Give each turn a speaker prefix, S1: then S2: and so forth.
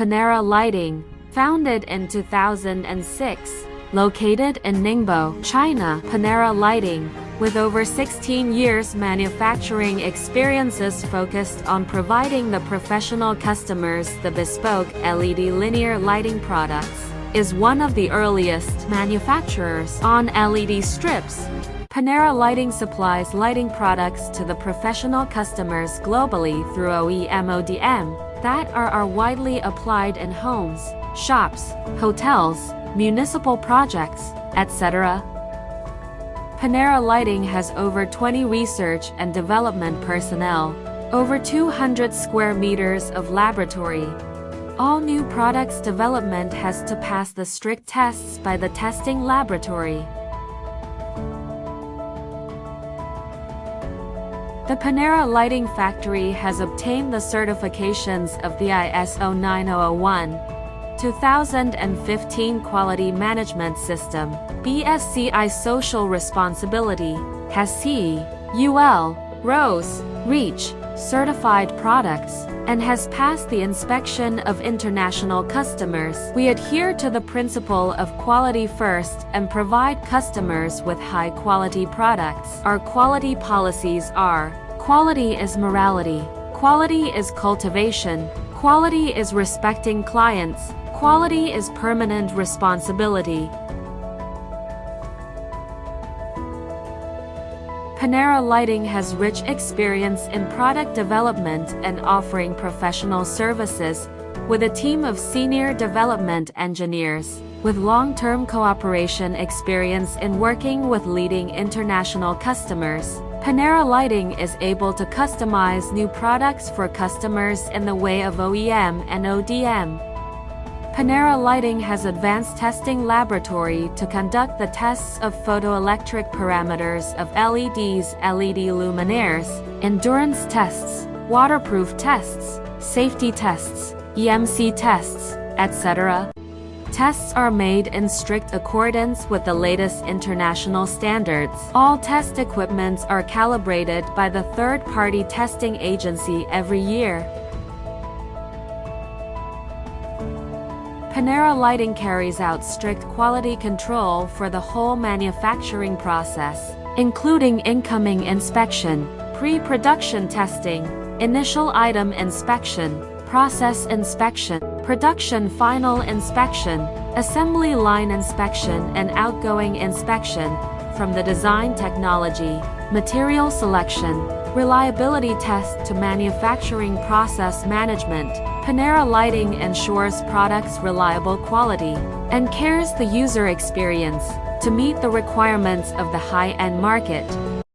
S1: Panera Lighting, founded in 2006, located in Ningbo, China. Panera Lighting, with over 16 years manufacturing experiences focused on providing the professional customers the bespoke LED linear lighting products, is one of the earliest manufacturers on LED strips. Panera Lighting supplies lighting products to the professional customers globally through OEM ODM that are, are widely applied in homes, shops, hotels, municipal projects, etc. Panera Lighting has over 20 research and development personnel, over 200 square meters of laboratory. All new products development has to pass the strict tests by the testing laboratory. The Panera Lighting Factory has obtained the certifications of the ISO 9001, 2015 Quality Management System, BSCI Social Responsibility, has CE UL, RoHS, REACH, certified products, and has passed the inspection of international customers. We adhere to the principle of quality first and provide customers with high-quality products. Our quality policies are, quality is morality, quality is cultivation, quality is respecting clients, Quality is permanent responsibility. Panera Lighting has rich experience in product development and offering professional services, with a team of senior development engineers, with long-term cooperation experience in working with leading international customers. Panera Lighting is able to customize new products for customers in the way of OEM and ODM. Panera Lighting has advanced testing laboratory to conduct the tests of photoelectric parameters of LEDs, LED luminaires, endurance tests, waterproof tests, safety tests, EMC tests, etc. Tests are made in strict accordance with the latest international standards. All test equipments are calibrated by the third-party testing agency every year. Panera Lighting carries out strict quality control for the whole manufacturing process, including incoming inspection, pre-production testing, initial item inspection, process inspection, production final inspection, assembly line inspection and outgoing inspection, from the design technology, material selection, reliability test to manufacturing process management, Panera Lighting ensures products' reliable quality and cares the user experience to meet the requirements of the high-end market.